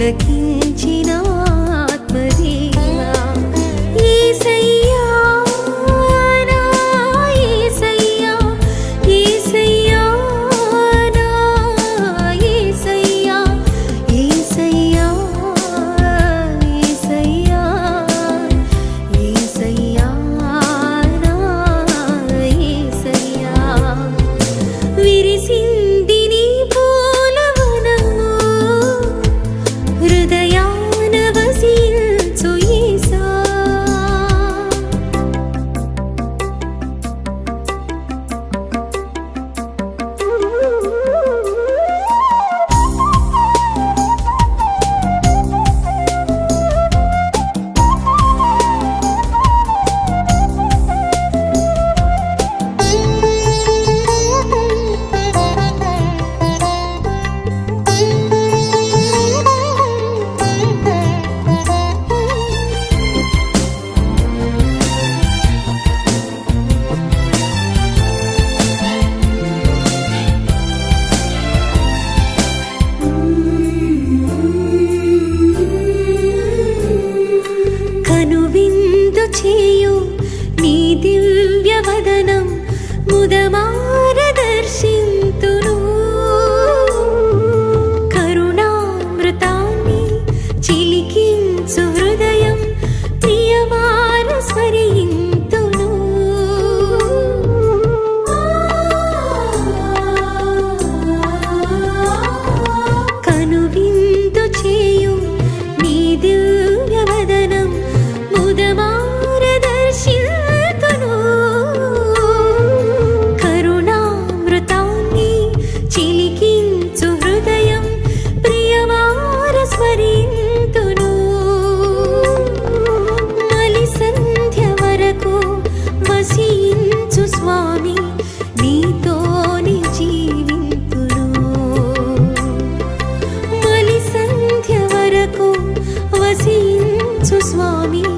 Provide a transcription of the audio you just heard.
le. యేసు స్వామి